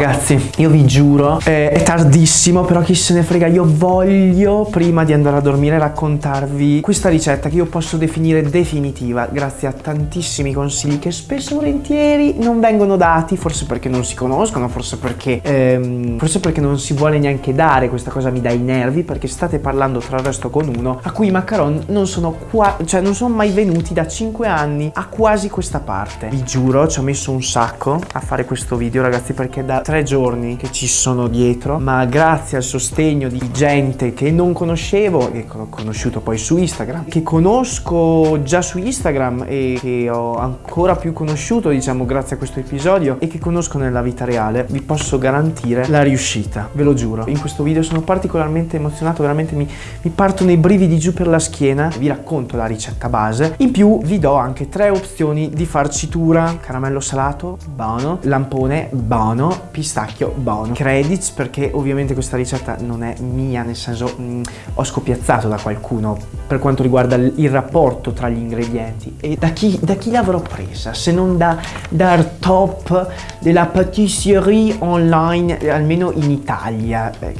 Ragazzi, io vi giuro, eh, è tardissimo, però chi se ne frega, io voglio, prima di andare a dormire, raccontarvi questa ricetta che io posso definire definitiva, grazie a tantissimi consigli che spesso e volentieri non vengono dati, forse perché non si conoscono, forse perché, ehm, forse perché non si vuole neanche dare, questa cosa mi dà i nervi, perché state parlando tra il resto con uno a cui i macaron non sono qua, cioè non sono mai venuti da 5 anni a quasi questa parte. Vi giuro, ci ho messo un sacco a fare questo video, ragazzi, perché da tre giorni che ci sono dietro, ma grazie al sostegno di gente che non conoscevo, che ho conosciuto poi su Instagram, che conosco già su Instagram e che ho ancora più conosciuto, diciamo, grazie a questo episodio e che conosco nella vita reale, vi posso garantire la riuscita, ve lo giuro. In questo video sono particolarmente emozionato, veramente mi, mi partono i brividi giù per la schiena, vi racconto la ricetta base, in più vi do anche tre opzioni di farcitura, caramello salato, buono, lampone, buono, pistacchio, buono, credits perché ovviamente questa ricetta non è mia, nel senso mh, mm, ho scopiazzato da qualcuno per quanto riguarda il rapporto tra gli ingredienti. E da chi, da chi l'avrò presa? Se non da, dal top della patisserie online almeno in Italia. Eh,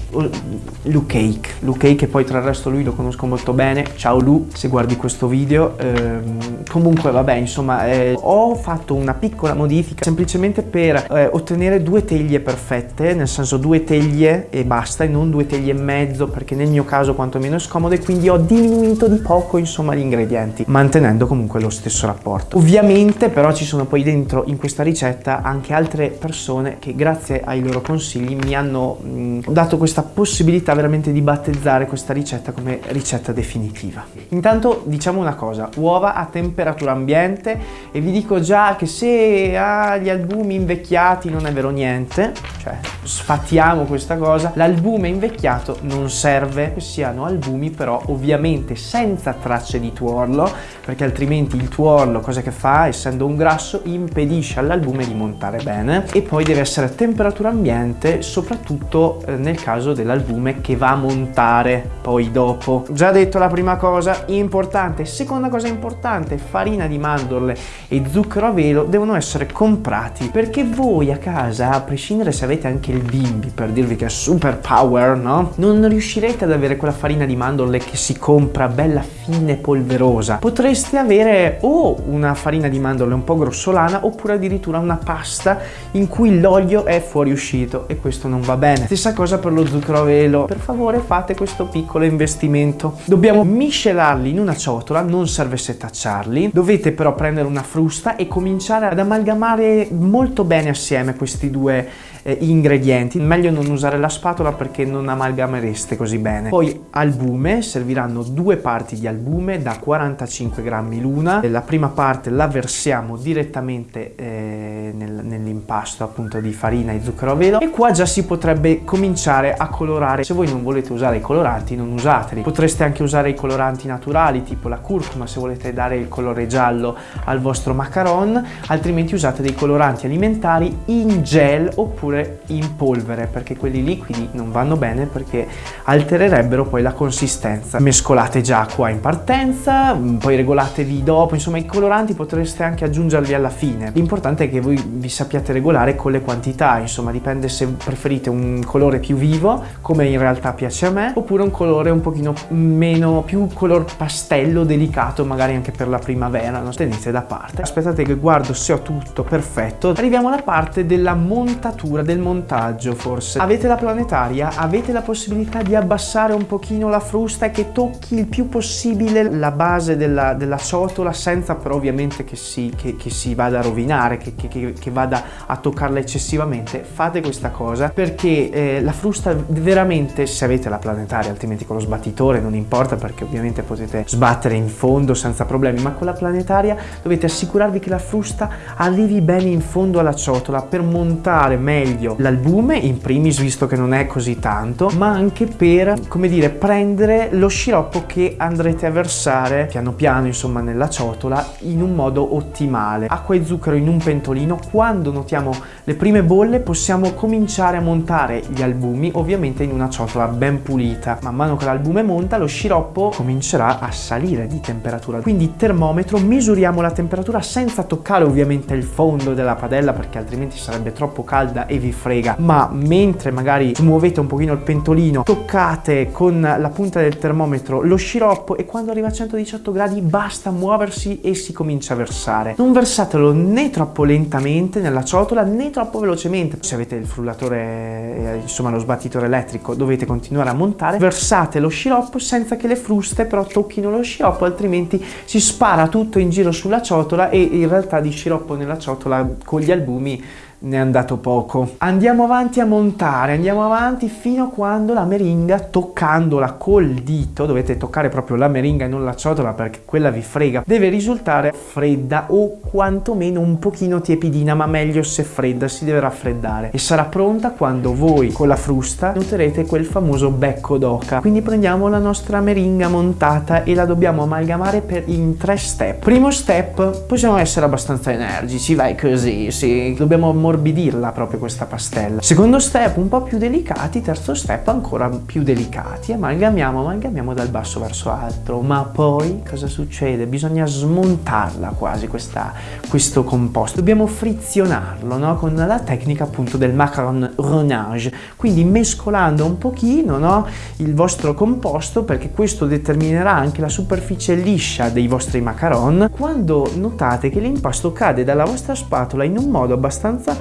Lu Cake Lu Cake e poi tra il resto lui lo conosco molto bene. Ciao Lu se guardi questo video. Ehm, comunque vabbè insomma eh, ho fatto una piccola modifica semplicemente per eh, ottenere due teglie perfette nel senso due teglie e basta e non due teglie e mezzo perché nel mio caso quantomeno è scomodo e quindi ho diminuito di poco insomma gli ingredienti mantenendo comunque lo stesso rapporto. Ovviamente però ci sono poi dentro in questa ricetta anche altre persone che grazie ai loro consigli mi hanno mh, dato questa possibilità veramente di battezzare questa ricetta come ricetta definitiva. Intanto diciamo una cosa uova a temperatura ambiente e vi dico già che se ha gli albumi invecchiati non è vero niente cioè sfatiamo questa cosa. L'albume invecchiato non serve siano albumi però ovviamente senza tracce di tuorlo perché altrimenti il tuorlo cosa che fa? Essendo un grasso impedisce all'albume di montare bene. E poi deve essere a temperatura ambiente soprattutto eh, nel caso dell'albume che va a montare poi dopo. Già detto la prima cosa importante. Seconda cosa importante farina di mandorle e zucchero a velo devono essere comprati perché voi a casa a prescindere se avete anche il bimbi per dirvi che è super power no? Non riuscirete ad avere quella farina di mandorle che si compra bella fine polverosa. Potreste avere o una farina di mandorle un po' grossolana oppure addirittura una pasta in cui l'olio è fuoriuscito e questo non va bene. Stessa cosa per lo zucchero a velo per favore fate questo piccolo investimento. Dobbiamo miscelarli in una ciotola non serve setacciarli dovete però prendere una frusta e cominciare ad amalgamare molto bene assieme questi due eh, ingredienti. Meglio non usare la spatola perché non amalgamereste così bene. Poi albume serviranno due parti di albume da 45 grammi l'una. La prima parte la versiamo direttamente eh, nel, nell'impasto appunto di farina e zucchero a velo. E qua già si potrebbe cominciare a colorare. Se voi non volete usare i coloranti non usateli. Potreste anche usare i coloranti naturali tipo la curcuma se volete dare il colore giallo al vostro macaron. Altrimenti usate dei coloranti alimentari in gel oppure in polvere perché quelli liquidi non vanno bene perché altererebbero poi la consistenza. Mescolate già qua in partenza mm, poi regolatevi dopo insomma i coloranti potreste anche aggiungerli alla fine. L'importante è che voi vi sappiate regolare con le quantità insomma dipende se preferite un colore più vivo come in realtà piace a me oppure un colore un pochino meno più color pastello delicato magari anche per la primavera non tenete da parte. Aspettate che guardo se ho tutto perfetto. Arriviamo alla parte della montatura cura del montaggio forse. Avete la planetaria, avete la possibilità di abbassare un pochino la frusta e che tocchi il più possibile la base della, della ciotola senza però ovviamente che si, che, che si vada a rovinare, che, che, che, vada a toccarla eccessivamente. Fate questa cosa perché eh, la frusta veramente, se avete la planetaria, altrimenti con lo sbattitore non importa perché ovviamente potete sbattere in fondo senza problemi, ma con la planetaria dovete assicurarvi che la frusta arrivi bene in fondo alla ciotola per montare meglio l'albume in primis visto che non è così tanto ma anche per come dire prendere lo sciroppo che andrete a versare piano piano insomma nella ciotola in un modo ottimale. Acqua e zucchero in un pentolino. Quando notiamo le prime bolle possiamo cominciare a montare gli albumi ovviamente in una ciotola ben pulita. Man mano che l'albume monta lo sciroppo comincerà a salire di temperatura. Quindi termometro misuriamo la temperatura senza toccare ovviamente il fondo della padella perché altrimenti sarebbe troppo caldo calda e vi frega, ma mentre magari muovete un pochino il pentolino, toccate con la punta del termometro lo sciroppo e quando arriva a 118 gradi basta muoversi e si comincia a versare. Non versatelo né troppo lentamente nella ciotola né troppo velocemente. Se avete il frullatore, eh, insomma lo sbattitore elettrico, dovete continuare a montare. Versate lo sciroppo senza che le fruste però tocchino lo sciroppo, altrimenti si spara tutto in giro sulla ciotola e in realtà di sciroppo nella ciotola con gli albumi ne è andato poco. Andiamo avanti a montare, andiamo avanti fino a quando la meringa, toccandola col dito, dovete toccare proprio la meringa e non la ciotola perché quella vi frega, deve risultare fredda o quantomeno un pochino tiepidina, ma meglio se fredda, si deve raffreddare. E sarà pronta quando voi con la frusta noterete quel famoso becco d'oca. Quindi prendiamo la nostra meringa montata e la dobbiamo amalgamare per in tre step. Primo step, possiamo essere abbastanza energici, vai così, sì, dobbiamo ammorbidirla proprio questa pastella. Secondo step un po' più delicati, terzo step ancora più delicati. Amalgamiamo, amalgamiamo dal basso verso alto. Ma poi cosa succede? Bisogna smontarla quasi questa, questo composto. Dobbiamo frizionarlo no? con la tecnica appunto del macaron renage. Quindi mescolando un pochino no? il vostro composto perché questo determinerà anche la superficie liscia dei vostri macaron. Quando notate che l'impasto cade dalla vostra spatola in un modo abbastanza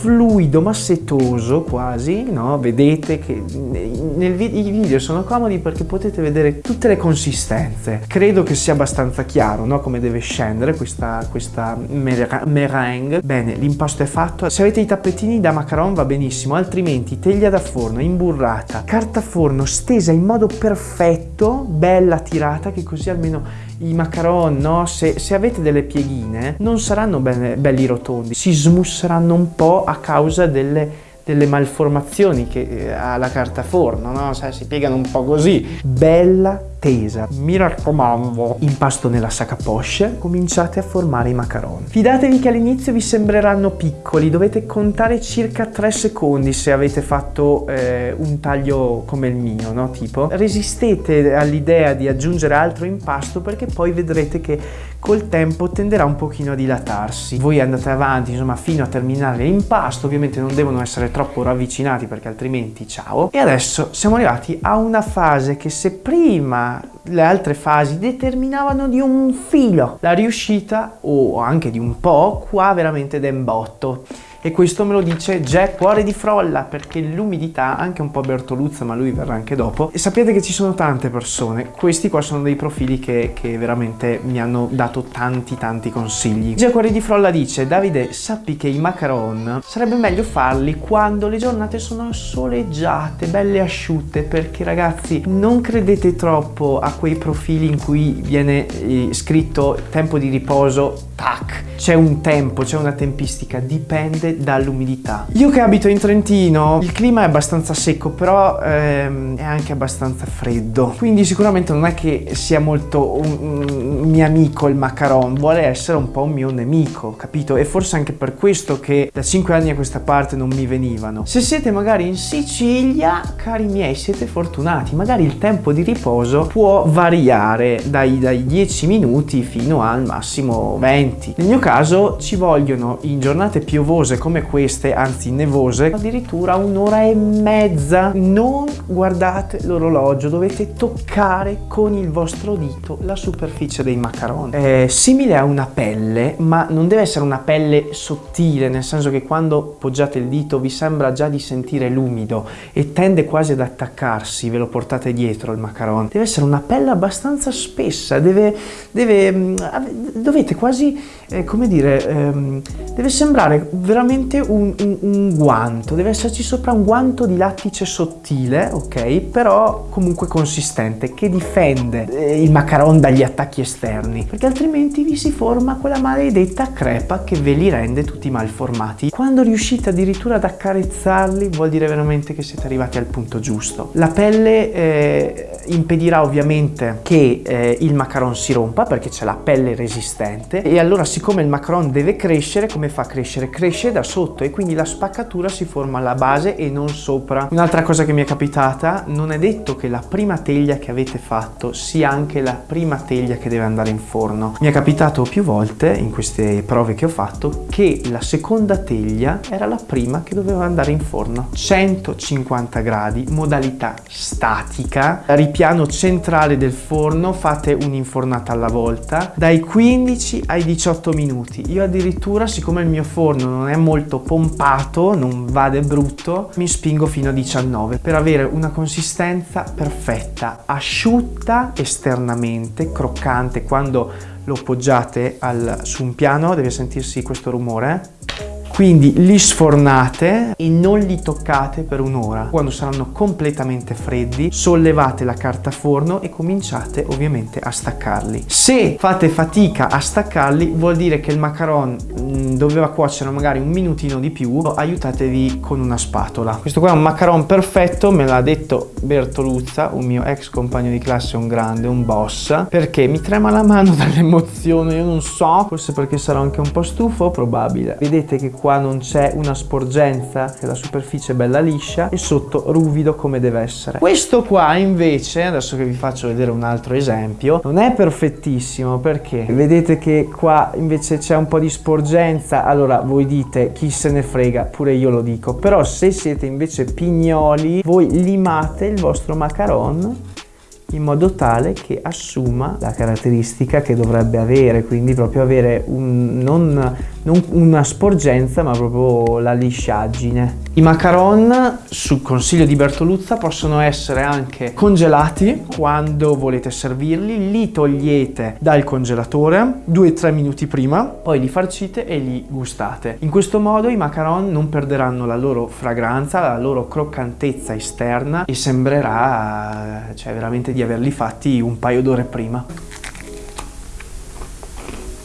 fluido, massetoso quasi, no? Vedete che vi i video sono comodi perché potete vedere tutte le consistenze. Credo che sia abbastanza chiaro, no? Come deve scendere questa, questa meringue. Bene, l'impasto è fatto. Se avete i tappetini da macaron va benissimo, altrimenti teglia da forno, imburrata, carta forno stesa in modo perfetto, bella tirata, che così almeno i macaron, no? Se, se, avete delle pieghine, non saranno bene, belli rotondi, si smusseranno un po' a causa delle delle malformazioni che eh, ha la carta forno, no? Sai, si piegano un po' così. Bella tesa. Mi raccomando, impasto nella sacca poche, cominciate a formare i macaron. Fidatevi che all'inizio vi sembreranno piccoli, dovete contare circa 3 secondi se avete fatto eh, un taglio come il mio, no? Tipo, resistete all'idea di aggiungere altro impasto perché poi vedrete che col tempo tenderà un pochino a dilatarsi. Voi andate avanti, insomma, fino a terminare l'impasto, ovviamente non devono essere troppo ravvicinati perché altrimenti ciao. E adesso siamo arrivati a una fase che se prima le altre fasi determinavano di un filo la riuscita o anche di un po' qua veramente d'embotto e questo me lo dice Jack Cuore di Frolla perché l'umidità, anche un po' Bertoluzza ma lui verrà anche dopo. E sappiate che ci sono tante persone. Questi qua sono dei profili che, che veramente mi hanno dato tanti tanti consigli. Jack Cuore di Frolla dice Davide sappi che i macaron sarebbe meglio farli quando le giornate sono soleggiate belle asciutte perché ragazzi non credete troppo a quei profili in cui viene eh, scritto tempo di riposo tac. C'è un tempo, c'è una tempistica, dipende dall'umidità. Io che abito in Trentino, il clima è abbastanza secco, però ehm, è anche abbastanza freddo. Quindi sicuramente non è che sia molto un, un mio amico il macaron, vuole essere un po' un mio nemico, capito? E forse anche per questo che da 5 anni a questa parte non mi venivano. Se siete magari in Sicilia, cari miei, siete fortunati. Magari il tempo di riposo può variare dai, dai 10 minuti fino al massimo 20. Nel mio caso caso ci vogliono in giornate piovose come queste, anzi nevose, addirittura un'ora e mezza. Non guardate l'orologio, dovete toccare con il vostro dito la superficie dei macaroni. È simile a una pelle, ma non deve essere una pelle sottile, nel senso che quando poggiate il dito vi sembra già di sentire l'umido e tende quasi ad attaccarsi, ve lo portate dietro il macaron. Deve essere una pelle abbastanza spessa, deve, deve, mm, dovete quasi, eh, come dire, ehm, deve sembrare veramente un, un, un, guanto, deve esserci sopra un guanto di lattice sottile, ok? Però comunque consistente, che difende eh, il macaron dagli attacchi esterni, perché altrimenti vi si forma quella maledetta crepa che ve li rende tutti malformati. Quando riuscite addirittura ad accarezzarli vuol dire veramente che siete arrivati al punto giusto. La pelle... Eh, impedirà ovviamente che eh, il macaron si rompa perché c'è la pelle resistente e allora siccome il macaron deve crescere, come fa a crescere? Cresce da sotto e quindi la spaccatura si forma alla base e non sopra. Un'altra cosa che mi è capitata, non è detto che la prima teglia che avete fatto sia anche la prima teglia che deve andare in forno. Mi è capitato più volte in queste prove che ho fatto che la seconda teglia era la prima che doveva andare in forno. 150 gradi, modalità statica, ripiano centrale del forno, fate un'infornata alla volta, dai 15 ai 18 minuti. Io addirittura, siccome il mio forno non è molto pompato, non vade brutto, mi spingo fino a 19 per avere una consistenza perfetta, asciutta esternamente, croccante quando lo poggiate al, su un piano, deve sentirsi questo rumore quindi li sfornate e non li toccate per un'ora. Quando saranno completamente freddi, sollevate la carta forno e cominciate ovviamente a staccarli. Se fate fatica a staccarli, vuol dire che il macaron mm, doveva cuocere magari un minutino di più, aiutatevi con una spatola. Questo qua è un macaron perfetto, me l'ha detto Bertoluzza, un mio ex compagno di classe, un grande, un boss, perché mi trema la mano dall'emozione, io non so, forse perché sarò anche un po' stufo, probabile. Vedete che qua qua non c'è una sporgenza, che la superficie è bella liscia e sotto ruvido come deve essere. Questo qua invece, adesso che vi faccio vedere un altro esempio, non è perfettissimo perché vedete che qua invece c'è un po' di sporgenza, allora voi dite chi se ne frega, pure io lo dico, però se siete invece pignoli, voi limate il vostro macaron in modo tale che assuma la caratteristica che dovrebbe avere, quindi proprio avere un, non, non una sporgenza ma proprio la lisciaggine. I macaron sul consiglio di Bertoluzza possono essere anche congelati quando volete servirli, li togliete dal congelatore 2-3 minuti prima, poi li farcite e li gustate. In questo modo i macaron non perderanno la loro fragranza, la loro croccantezza esterna e sembrerà cioè, veramente di averli fatti un paio d'ore prima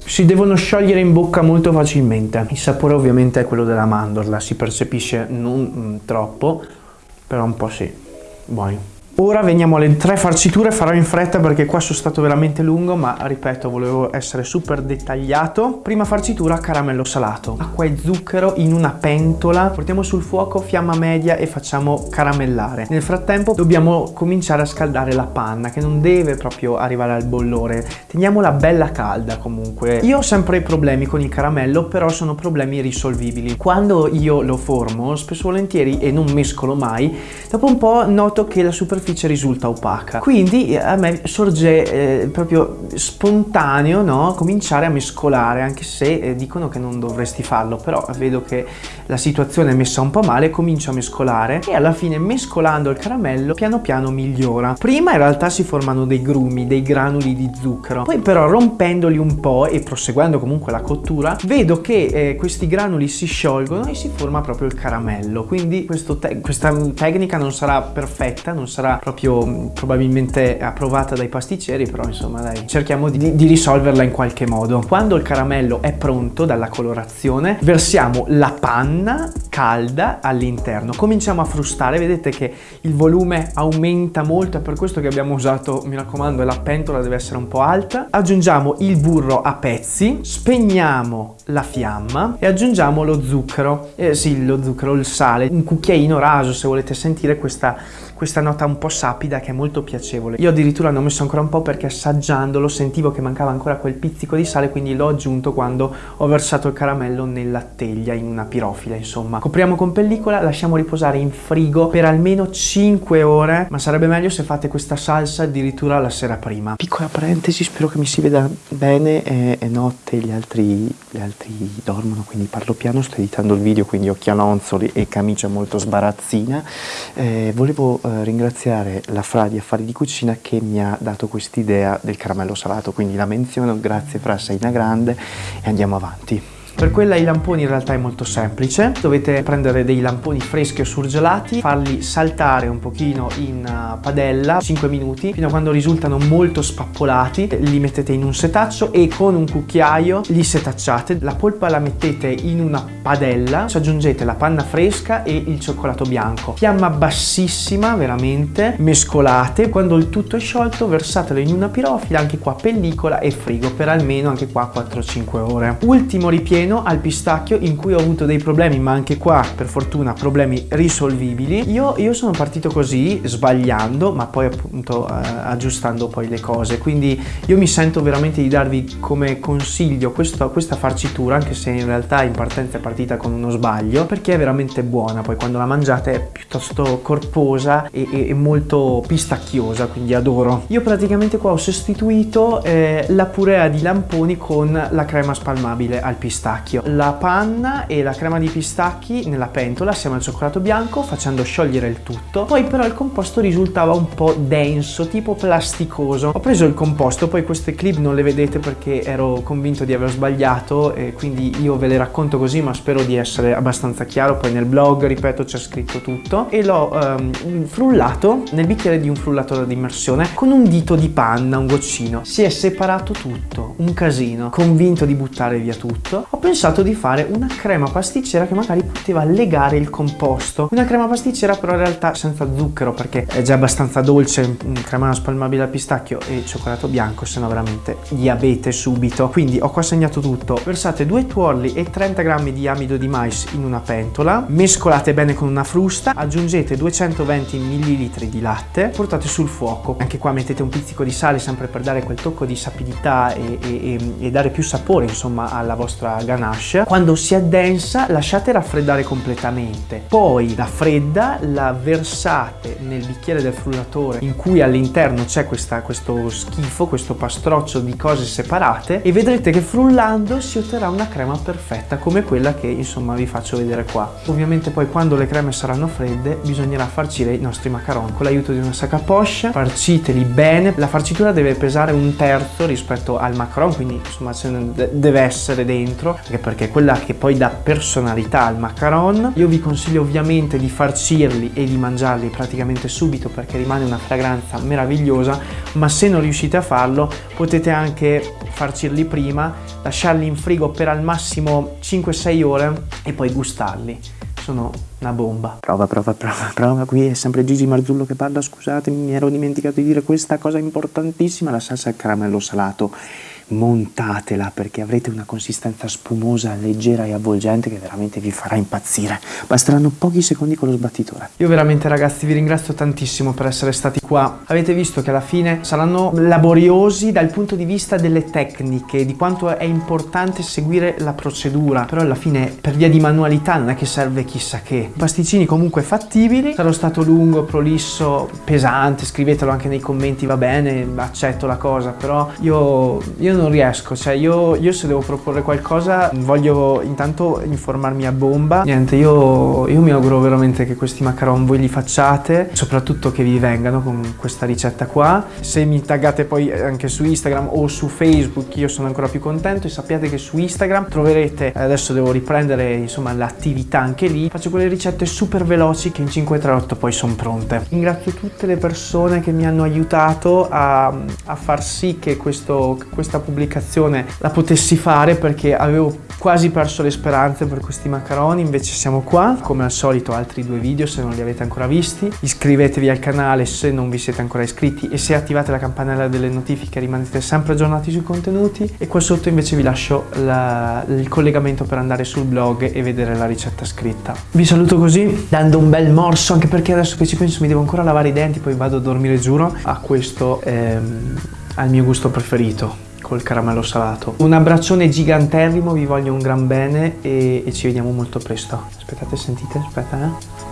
si devono sciogliere in bocca molto facilmente. Il sapore ovviamente è quello della mandorla, si percepisce non mm, troppo, però un po' sì, buoni. Ora veniamo alle tre farciture, farò in fretta perché qua sono stato veramente lungo, ma ripeto, volevo essere super dettagliato. Prima farcitura, caramello salato. Acqua e zucchero in una pentola, portiamo sul fuoco, fiamma media e facciamo caramellare. Nel frattempo dobbiamo cominciare a scaldare la panna, che non deve proprio arrivare al bollore. Teniamola bella calda comunque. Io ho sempre problemi con il caramello, però sono problemi risolvibili. Quando io lo formo, spesso volentieri, e non mescolo mai, dopo un po' noto che la superficie superficie risulta opaca. Quindi eh, a me sorge eh, proprio spontaneo no? cominciare a mescolare, anche se eh, dicono che non dovresti farlo, però vedo che la situazione è messa un po' male, comincio a mescolare e alla fine mescolando il caramello piano piano migliora. Prima in realtà si formano dei grumi, dei granuli di zucchero, poi però rompendoli un po' e proseguendo comunque la cottura, vedo che eh, questi granuli si sciolgono e si forma proprio il caramello. Quindi te questa tecnica non sarà perfetta, non sarà proprio mm, probabilmente approvata dai pasticceri, però insomma dai, cerchiamo di, di risolverla in qualche modo. Quando il caramello è pronto dalla colorazione, versiamo la panna calda all'interno. Cominciamo a frustare, vedete che il volume aumenta molto, è per questo che abbiamo usato, mi raccomando, la pentola deve essere un po' alta. Aggiungiamo il burro a pezzi, spegniamo la fiamma e aggiungiamo lo zucchero, eh, sì, lo zucchero, il sale, un cucchiaino raso se volete sentire questa questa nota un po' sapida che è molto piacevole. Io addirittura ne ho messo ancora un po' perché assaggiandolo sentivo che mancava ancora quel pizzico di sale, quindi l'ho aggiunto quando ho versato il caramello nella teglia, in una pirofila insomma. Copriamo con pellicola, lasciamo riposare in frigo per almeno 5 ore, ma sarebbe meglio se fate questa salsa addirittura la sera prima. Piccola parentesi, spero che mi si veda bene, è, è notte, gli altri, gli altri dormono, quindi parlo piano, sto editando il video, quindi occhialonzoli e camicia molto sbarazzina. Eh, volevo eh, ringraziare la Fra di Affari di Cucina che mi ha dato quest'idea del caramello salato, quindi la menziono, grazie Fra, sei una grande e andiamo avanti. Per quella i lamponi in realtà è molto semplice, dovete prendere dei lamponi freschi o surgelati, farli saltare un pochino in uh, padella 5 minuti fino a quando risultano molto spappolati, li mettete in un setaccio e con un cucchiaio li setacciate, la polpa la mettete in una padella, ci aggiungete la panna fresca e il cioccolato bianco, fiamma bassissima veramente, mescolate, quando il tutto è sciolto versatelo in una pirofila, anche qua pellicola e frigo per almeno anche qua 4-5 ore. Ultimo ripieno al pistacchio in cui ho avuto dei problemi ma anche qua per fortuna problemi risolvibili. Io, io sono partito così sbagliando ma poi appunto eh, aggiustando poi le cose quindi io mi sento veramente di darvi come consiglio questo, questa farcitura anche se in realtà in partenza è partita con uno sbaglio perché è veramente buona poi quando la mangiate è piuttosto corposa e, e, e molto pistacchiosa quindi adoro. Io praticamente qua ho sostituito eh, la purea di lamponi con la crema spalmabile al pistacchio. La panna e la crema di pistacchi nella pentola assieme al cioccolato bianco facendo sciogliere il tutto. Poi però il composto risultava un po' denso, tipo plasticoso. Ho preso il composto, poi queste clip non le vedete perché ero convinto di aver sbagliato e quindi io ve le racconto così ma spero di essere abbastanza chiaro. Poi nel blog, ripeto, c'è scritto tutto e l'ho um, frullato nel bicchiere di un frullatore di immersione con un dito di panna, un goccino. Si è separato tutto, un casino. Convinto di buttare via tutto, ho pensato di fare una crema pasticcera che magari poteva legare il composto. Una crema pasticcera però in realtà senza zucchero perché è già abbastanza dolce, crema spalmabile al pistacchio e cioccolato bianco, se no veramente diabete subito. Quindi ho qua segnato tutto. Versate due tuorli e 30 g di amido di mais in una pentola, mescolate bene con una frusta, aggiungete 220 ml di latte, portate sul fuoco. Anche qua mettete un pizzico di sale sempre per dare quel tocco di sapidità e, e, e dare più sapore insomma alla vostra ganache. Quando si addensa lasciate raffreddare completamente, poi la fredda la versate nel bicchiere del frullatore in cui all'interno c'è questo schifo, questo pastroccio di cose separate e vedrete che frullando si otterrà una crema perfetta come quella che insomma vi faccio vedere qua. Ovviamente poi quando le creme saranno fredde bisognerà farcire i nostri macaron con l'aiuto di una sac à poche, farciteli bene, la farcitura deve pesare un terzo rispetto al macaron quindi insomma deve essere dentro anche perché è quella che poi dà personalità al macaron. Io vi consiglio ovviamente di farcirli e di mangiarli praticamente subito perché rimane una fragranza meravigliosa ma se non riuscite a farlo potete anche farcirli prima, lasciarli in frigo per al massimo 5-6 ore e poi gustarli sono una bomba. Prova, prova, prova, prova, qui è sempre Gigi Marzullo che parla, scusatemi, mi ero dimenticato di dire questa cosa importantissima, la salsa al caramello salato montatela perché avrete una consistenza spumosa, leggera e avvolgente che veramente vi farà impazzire. Basteranno pochi secondi con lo sbattitore. Io veramente ragazzi vi ringrazio tantissimo per essere stati qua. Avete visto che alla fine saranno laboriosi dal punto di vista delle tecniche, di quanto è importante seguire la procedura, però alla fine per via di manualità non è che serve chissà che. Pasticcini comunque fattibili, sarò stato lungo, prolisso, pesante, scrivetelo anche nei commenti, va bene, accetto la cosa, però io, io non riesco, cioè io, io, se devo proporre qualcosa voglio intanto informarmi a bomba. Niente, io, io mi auguro veramente che questi macaron voi li facciate, soprattutto che vi vengano con questa ricetta qua. Se mi taggate poi anche su Instagram o su Facebook io sono ancora più contento e sappiate che su Instagram troverete, adesso devo riprendere insomma l'attività anche lì, faccio quelle ricette super veloci che in 538 poi sono pronte. Ringrazio tutte le persone che mi hanno aiutato a, a far sì che questo, questa pubblicazione la potessi fare perché avevo quasi perso le speranze per questi macaroni, invece siamo qua, come al solito altri due video se non li avete ancora visti, iscrivetevi al canale se non vi siete ancora iscritti e se attivate la campanella delle notifiche rimanete sempre aggiornati sui contenuti. E qua sotto invece vi lascio la, il collegamento per andare sul blog e vedere la ricetta scritta. Vi saluto così dando un bel morso anche perché adesso che ci penso mi devo ancora lavare i denti poi vado a dormire giuro a questo ehm, al mio gusto preferito col caramello salato. Un abbraccione giganterrimo, vi voglio un gran bene e, e ci vediamo molto presto. Aspettate, sentite, aspetta eh.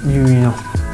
Divino.